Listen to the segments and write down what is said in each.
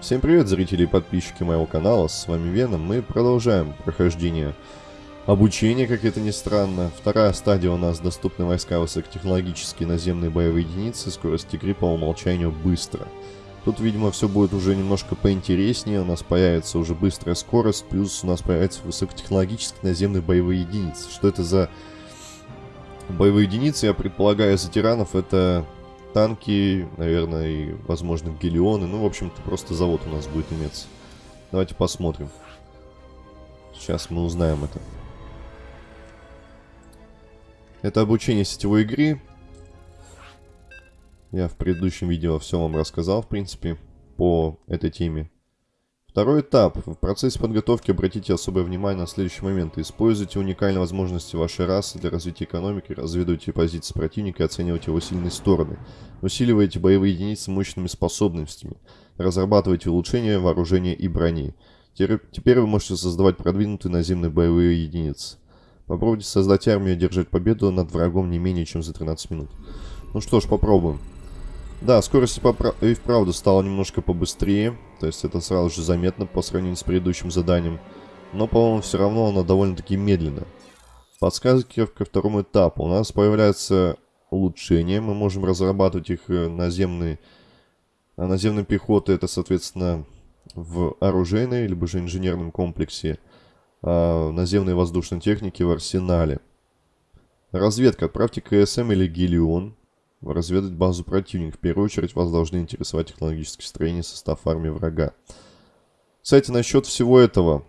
Всем привет, зрители и подписчики моего канала, с вами Веном. Мы продолжаем прохождение обучения, как это ни странно. Вторая стадия у нас доступны войска высокотехнологические наземные боевые единицы, скорость игры по умолчанию быстро. Тут, видимо, все будет уже немножко поинтереснее, у нас появится уже быстрая скорость, плюс у нас появятся высокотехнологические наземные боевые единицы. Что это за боевые единицы, я предполагаю, за тиранов это танки, наверное, и, возможно, гелионы. Ну, в общем-то, просто завод у нас будет иметься. Давайте посмотрим. Сейчас мы узнаем это. Это обучение сетевой игры. Я в предыдущем видео все вам рассказал, в принципе, по этой теме. Второй этап. В процессе подготовки обратите особое внимание на следующие моменты. Используйте уникальные возможности вашей расы для развития экономики, разведывайте позиции противника и оценивайте его сильные стороны. Усиливайте боевые единицы мощными способностями. Разрабатывайте улучшения вооружения и брони. Теперь вы можете создавать продвинутые наземные боевые единицы. Попробуйте создать армию и одержать победу над врагом не менее чем за 13 минут. Ну что ж, попробуем. Да, скорость и вправду стала немножко побыстрее. То есть это сразу же заметно по сравнению с предыдущим заданием. Но, по-моему, все равно она довольно-таки медленно. Подсказки ко второму этапу. У нас появляются улучшения. Мы можем разрабатывать их э, наземные... А наземной пехоты это, соответственно, в оружейной, либо же инженерном комплексе. А наземной воздушной техники в арсенале. Разведка. Отправьте КСМ или Гелион разведать базу противника. В первую очередь вас должны интересовать технологическое строение состав армии врага. Кстати, насчет всего этого.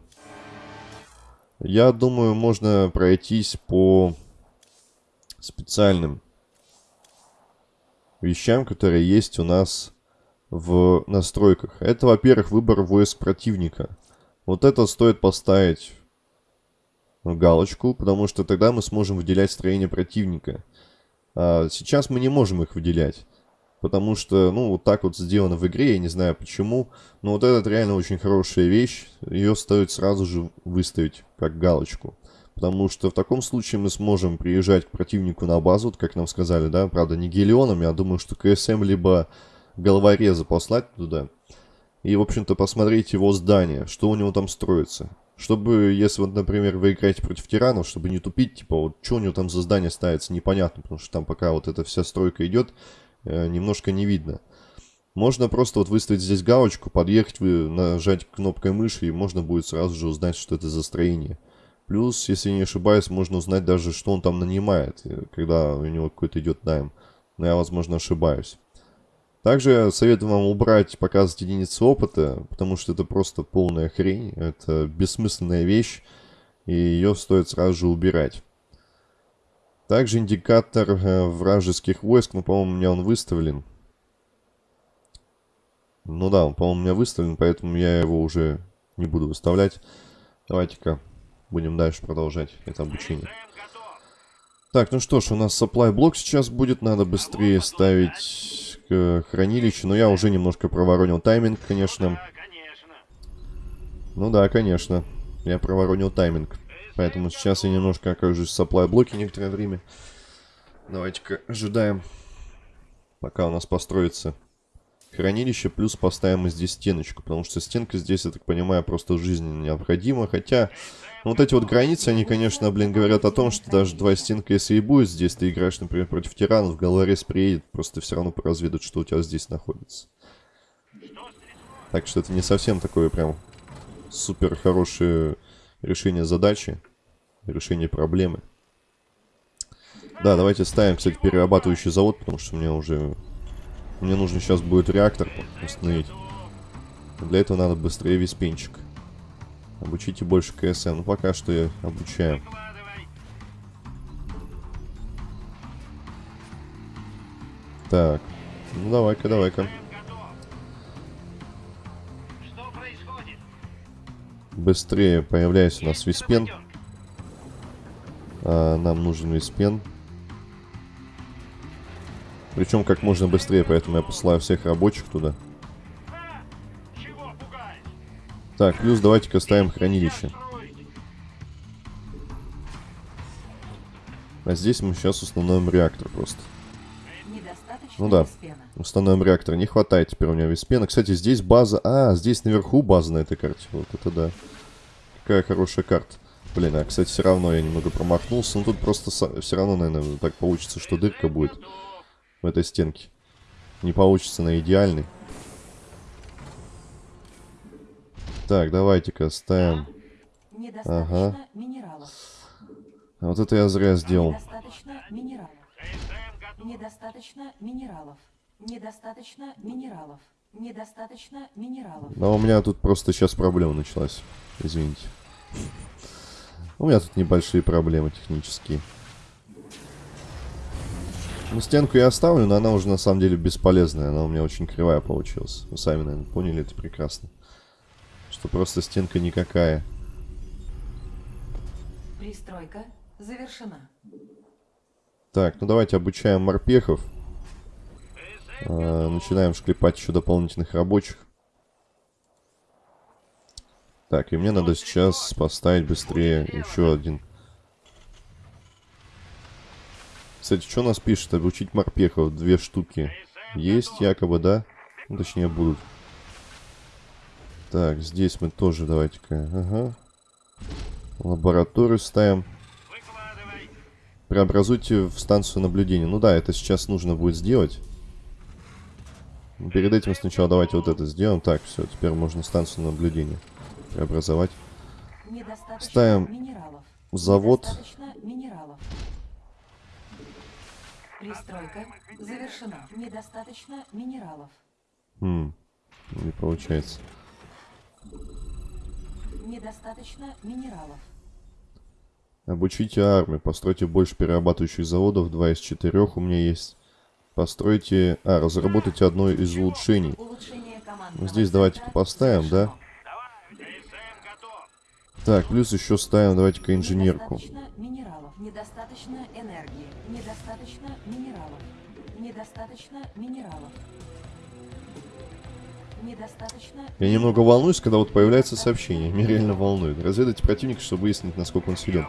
Я думаю, можно пройтись по специальным вещам, которые есть у нас в настройках. Это, во-первых, выбор войск противника. Вот это стоит поставить галочку, потому что тогда мы сможем выделять строение противника. А сейчас мы не можем их выделять. Потому что, ну, вот так вот сделано в игре, я не знаю почему. Но вот это реально очень хорошая вещь. Ее стоит сразу же выставить как галочку. Потому что в таком случае мы сможем приезжать к противнику на базу, вот как нам сказали, да, правда, не гелионами, а думаю, что КСМ либо головореза послать туда. И, в общем-то, посмотреть его здание, что у него там строится. Чтобы, если вот, например, вы играете против тиранов, чтобы не тупить, типа, вот что у него там за здание ставится, непонятно, потому что там пока вот эта вся стройка идет, э, немножко не видно. Можно просто вот выставить здесь галочку, подъехать, вы нажать кнопкой мыши, и можно будет сразу же узнать, что это за строение. Плюс, если не ошибаюсь, можно узнать даже, что он там нанимает, э, когда у него какой-то идет найм. Но я, возможно, ошибаюсь. Также советую вам убрать показывать единицы опыта, потому что это просто полная хрень, это бессмысленная вещь, и ее стоит сразу же убирать. Также индикатор э, вражеских войск, ну, по-моему, у меня он выставлен. Ну да, он, по-моему, у меня выставлен, поэтому я его уже не буду выставлять. Давайте-ка будем дальше продолжать это обучение. Так, ну что ж, у нас supply блок сейчас будет, надо быстрее ставить э, хранилище. Но я уже немножко проворонил тайминг, конечно. Ну да, конечно. Я проворонил тайминг. Поэтому сейчас я немножко окажусь в supply блоке некоторое время. Давайте-ка ожидаем, пока у нас построится хранилище. Плюс поставим здесь стеночку. Потому что стенка здесь, я так понимаю, просто жизненно необходима. Хотя ну, вот эти вот границы, они, конечно, блин, говорят о том, что даже два стенка, если и будет здесь, ты играешь, например, против тиранов, головорез приедет, просто все равно поразведут, что у тебя здесь находится. Так что это не совсем такое прям супер хорошее решение задачи, решение проблемы. Да, давайте ставим, кстати, перерабатывающий завод, потому что мне уже... Мне нужно сейчас будет реактор установить. Для этого надо быстрее весь пенчик. Обучите больше КСМ. Ну, пока что я обучаю. Так. Ну, давай-ка, давай-ка. Быстрее появляется у нас виспен. А, нам нужен виспен. Причем как можно быстрее, поэтому я посылаю всех рабочих туда. Так, плюс давайте-ка ставим хранилище. А здесь мы сейчас установим реактор просто. Ну да. Установим реактор. Не хватает теперь у меня виспена. Кстати, здесь база... А, здесь наверху база на этой карте. Вот это да. Какая хорошая карта. Блин, а, кстати, все равно я немного промахнулся. Ну, тут просто все равно, наверное, так получится, что дырка будет в этой стенке. Не получится на идеальный. Так, давайте-ка ставим... Ага. минералов. Вот это я зря сделал. Недостаточно минералов. Недостаточно минералов. Недостаточно минералов. Недостаточно минералов. Но у меня тут просто сейчас проблема началась. Извините. У меня тут небольшие проблемы технические. Ну, стенку я оставлю, но она уже на самом деле бесполезная. Она у меня очень кривая получилась. Вы сами, наверное, поняли это прекрасно. Что просто стенка никакая. Пристройка завершена. Так, ну давайте обучаем морпехов. А, начинаем шклепать еще дополнительных рабочих. Так, и мне надо сейчас поставить быстрее еще один. Кстати, что нас пишет? Обучить морпехов. Две штуки. Есть якобы, да? Ну, точнее, будут. Так, здесь мы тоже давайте-ка. Ага. Лабораторию ставим. Преобразуйте в станцию наблюдения. Ну да, это сейчас нужно будет сделать. Перед этим сначала давайте вот это сделаем. Так, все, теперь можно станцию наблюдения преобразовать. Ставим. Завод. Пристройка завершена. Недостаточно минералов. Хм, не получается. Недостаточно минералов. Обучите армию. Постройте больше перерабатывающих заводов. Два из четырех у меня есть. Постройте... А, разработайте одно из улучшений. Ну, здесь давайте-ка поставим, да? Так, плюс еще ставим, давайте-ка инженерку. Недостаточно энергии. Недостаточно минералов. Недостаточно минералов. Недостаточно... Я немного волнуюсь, когда вот появляется сообщение. Меня реально волнует. Разведайте противника, чтобы выяснить, насколько он силен.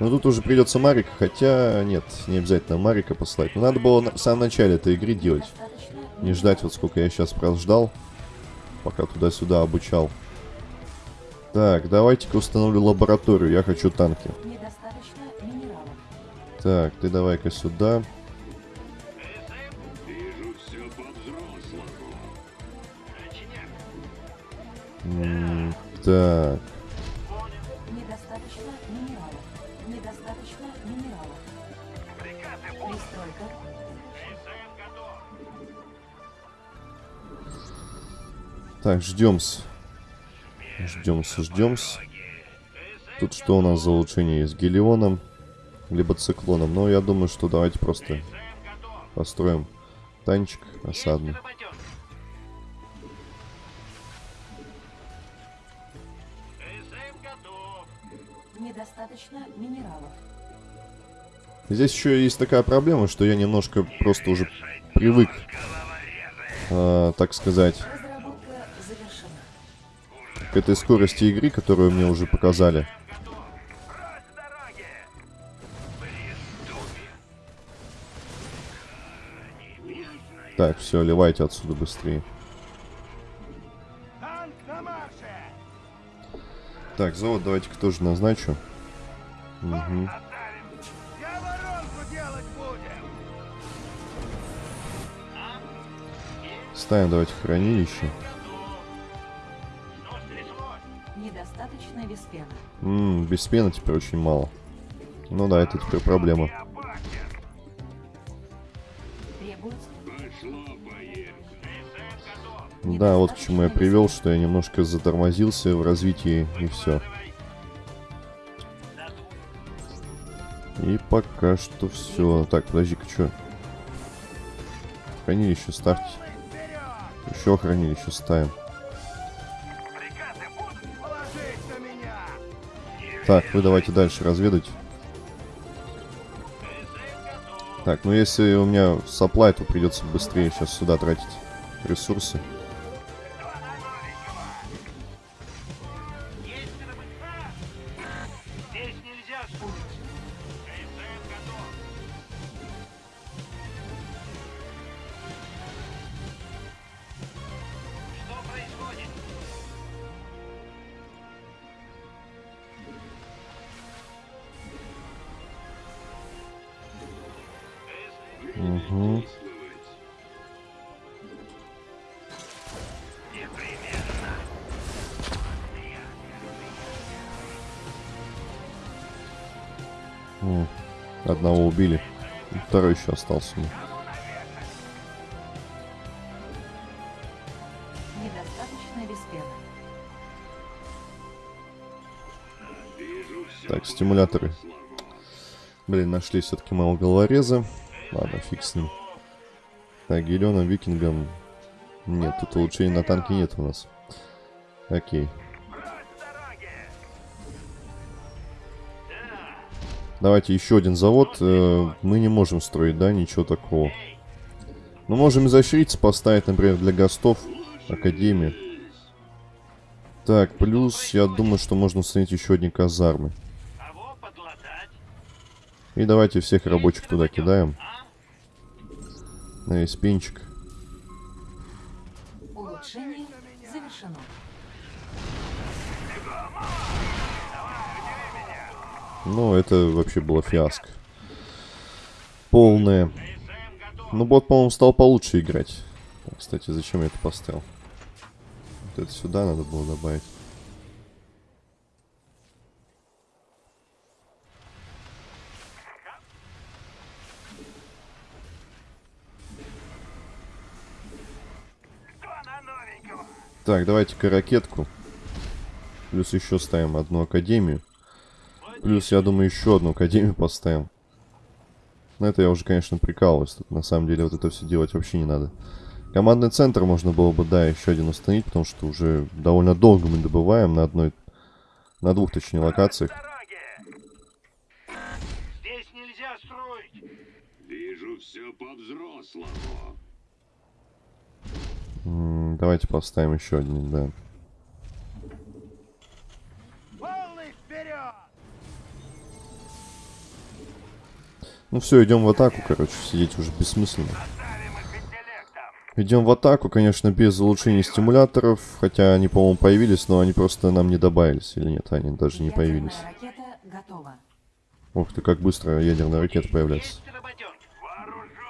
Но тут уже придется Марика, хотя нет, не обязательно Марика послать. Но надо было на- в самом начале этой игры делать. Не ждать вот сколько я сейчас прождал, пока туда-сюда обучал. Так, давайте-ка установлю лабораторию. Я хочу танки. Так, ты давай-ка сюда. М, Так, Недостаточно минералов. Недостаточно минералов. Пристройка. так, ждем-с. Ждем-с, ждем-с. Тут что у нас за улучшение есть? Гелионом, либо циклоном. Но я думаю, что давайте просто построим танчик осадный. Недостаточно минералов. Здесь еще есть такая проблема, что я немножко просто уже привык, э, так сказать, к этой скорости игры, которую мне уже показали. Так, все, ливайте отсюда быстрее. Танк на марше! Так, завод давайте-ка тоже назначу. Угу. Ставим давайте хранилище. Недостаточно виспена. Ммм, без пены теперь очень мало. Ну да, это теперь проблема. Да, вот к чему я привел, что я немножко затормозился в развитии и все. И пока что все. Так, подожди-ка, что? Хранилище ставьте. Еще хранилище ставим. Так, вы давайте дальше разведать. Так, ну если у меня supply, то придется быстрее сейчас сюда тратить ресурсы. Угу. Одного убили. Второй еще остался. Мне. Так, стимуляторы. Блин, нашли все-таки моего головореза. Ладно, фиг с ним. Так, Гелионом, Викингом. Нет, тут улучшений на танке нет у нас. Окей. Давайте еще один завод. Э, Мы не можем строить, да, ничего такого. Мы можем изощриться, поставить, например, для гостов Академию. Так, плюс, я думаю, что можно установить еще одни казармы. И давайте всех рабочих туда кидаем. На весь пинчик. Улучшение завершено. Ну, это вообще было фиаско. Полное. Ну, бот, по-моему, стал получше играть. Кстати, зачем я это поставил? Вот это сюда надо было добавить. Так, давайте-ка ракетку. Плюс еще ставим одну академию. Плюс, я думаю, еще одну академию поставим. Но это я уже, конечно, прикалываюсь. Тут, на самом деле, вот это все делать вообще не надо. Командный центр можно было бы, да, еще один установить, потому что уже довольно долго мы добываем на одной... На двух, точнее, локациях. Здесь нельзя строить! Вижу все по-взрослому. Давайте поставим еще один, да. Ну все, идем в атаку, короче, сидеть уже бессмысленно. Идем в атаку, конечно, без улучшения стимуляторов, хотя они, по-моему, появились, но они просто нам не добавились, или нет, они даже не появились. Ядерная ракета готова. Ух ты, как быстро ядерная ракета появляется.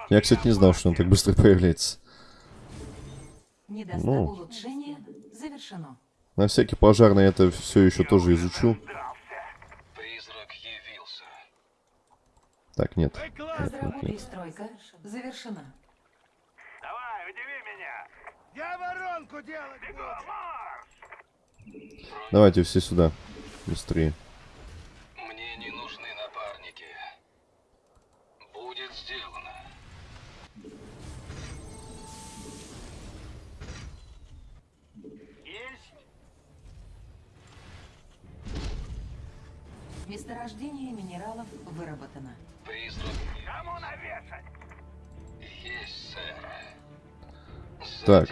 Я, кстати, не знал, что он так быстро появляется. Ну. улучшение завершено. На всякий пожарный это все еще тоже изучу. Призрак явился. Так, нет. Нет, нет, нет. Перестройка завершена. Давай, удиви меня! Я воронку делать! Давайте все сюда. Быстрее.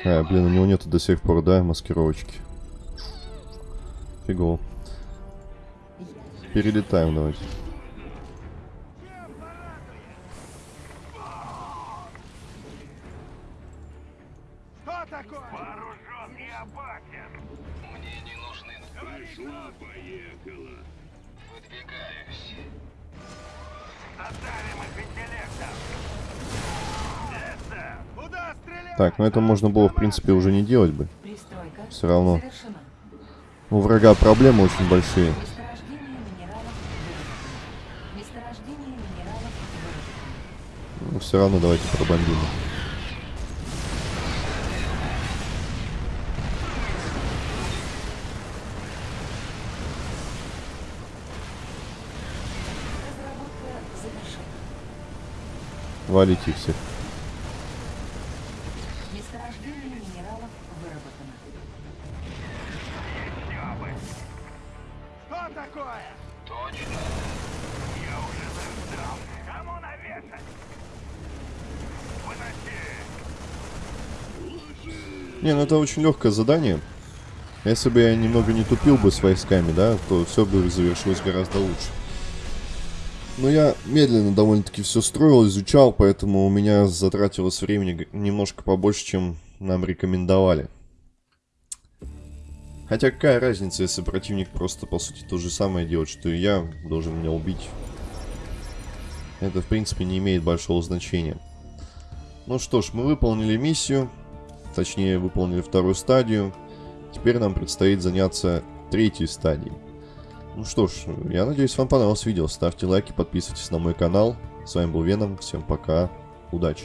А, блин, у него нету до сих пор, да, маскировочки. Фигово. Перелетаем давайте. Так, ну это можно было, в принципе, уже не делать бы. Всё равно. У врага проблемы очень большие. Но все равно давайте пробомбим. Валите всех. Такое? Точно. Я уже заждал. Кому навешать? Выноси! Не, ну это очень легкое задание. Если бы я немного не тупил бы с войсками, да, то все бы завершилось гораздо лучше. Но я медленно довольно-таки все строил, изучал, поэтому у меня затратилось времени немножко побольше, чем нам рекомендовали. Хотя какая разница, если противник просто, по сути, то же самое делает, что и я, должен меня убить. Это, в принципе, не имеет большого значения. Ну что ж, мы выполнили миссию. точнее выполнили вторую стадию. Теперь нам предстоит заняться третьей стадией. Ну что ж, я надеюсь, вам понравилось видео. Ставьте лайки, подписывайтесь на мой канал. С вами был Веном. Всем пока. Удачи.